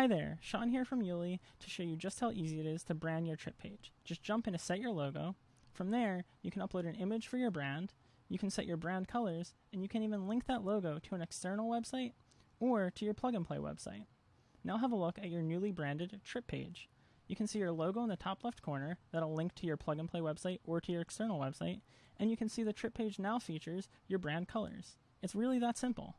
Hi there, Sean here from Yuli to show you just how easy it is to brand your trip page. Just jump in to Set Your Logo. From there, you can upload an image for your brand, you can set your brand colors, and you can even link that logo to an external website or to your plug and play website. Now have a look at your newly branded trip page. You can see your logo in the top left corner that'll link to your plug and play website or to your external website, and you can see the trip page now features your brand colors. It's really that simple.